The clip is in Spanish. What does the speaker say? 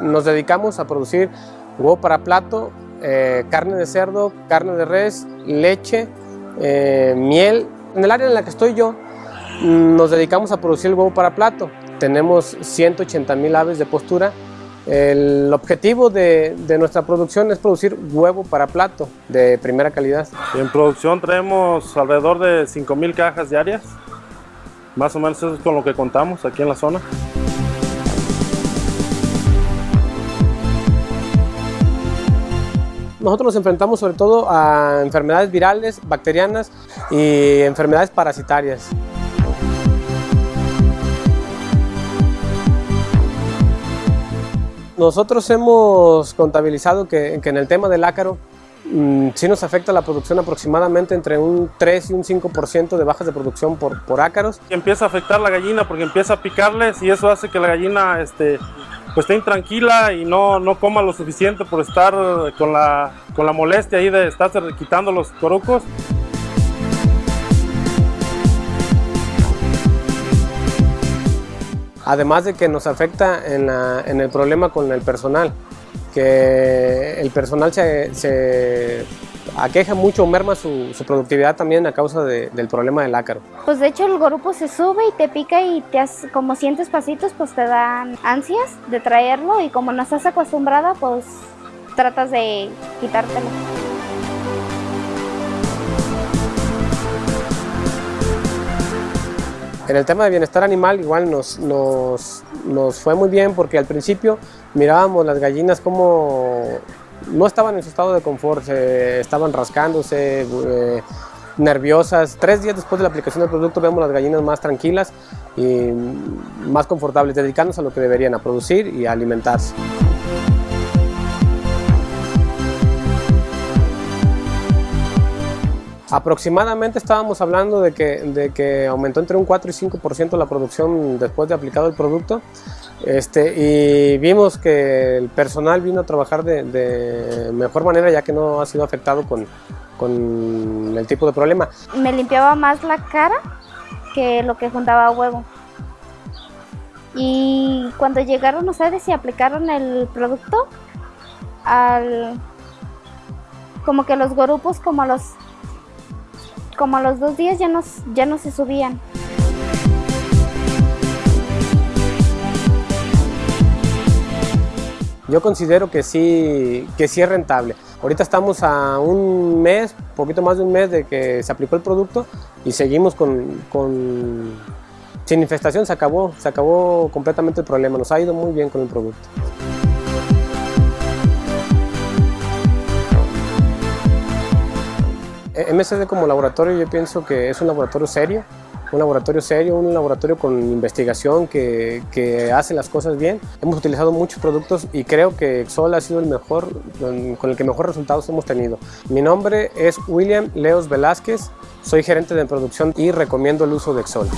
Nos dedicamos a producir huevo para plato, eh, carne de cerdo, carne de res, leche, eh, miel. En el área en la que estoy yo, nos dedicamos a producir el huevo para plato. Tenemos 180 mil aves de postura. El objetivo de, de, nuestra producción es producir huevo para plato de primera calidad. En producción traemos alrededor de 5 mil cajas diarias. Más o menos eso es con lo que contamos aquí en la zona. Nosotros nos enfrentamos sobre todo a enfermedades virales, bacterianas y enfermedades parasitarias. Nosotros hemos contabilizado que, en el tema del ácaro mm, sí nos afecta la producción aproximadamente entre un 3 y un 5% de bajas de producción por, por ácaros. Empieza a afectar la gallina porque empieza a picarles y eso hace que la gallina este, pues esté intranquila y no, no coma lo suficiente por estar con la, con la molestia ahí de estarse quitando los corucos. Además de que nos afecta en, la, en el problema con el personal, que el personal se, se aqueja mucho, merma su, su, productividad también a causa de, del problema del ácaro. Pues de hecho el gorupo se sube y te pica y te hace, como sientes pasitos pues te dan ansias de traerlo y como no estás acostumbrada pues tratas de quitártelo. En el tema de bienestar animal igual nos, nos, nos fue muy bien porque al principio mirábamos las gallinas como no estaban en su estado de confort, se estaban rascándose, eh, nerviosas. Tres días después de la aplicación del producto vemos las gallinas más tranquilas y más confortables, dedicándose a lo que deberían, a producir y alimentarse. Aproximadamente estábamos hablando de que, de que aumentó entre un 4 y 5% la producción después de aplicado el producto este, y vimos que el personal vino a trabajar de, mejor manera ya que no ha sido afectado con, con el tipo de problema. Me limpiaba más la cara que lo que juntaba huevo. Y cuando llegaron ustedes y aplicaron el producto, al, como que los grupos como los como a los dos días ya no, ya no se subían. Yo considero que sí, que sí es rentable. Ahorita estamos a un mes, poquito más de un mes de que se aplicó el producto y seguimos con, con sin infestación, se acabó, se acabó completamente el problema, nos ha ido muy bien con el producto. MSD como laboratorio yo pienso que es un laboratorio serio, un laboratorio serio, un laboratorio con investigación que, que, hace las cosas bien. Hemos utilizado muchos productos y creo que Exol ha sido el mejor, con el que mejor resultados hemos tenido. Mi nombre es William Leos Velázquez, soy gerente de producción y recomiendo el uso de Exol.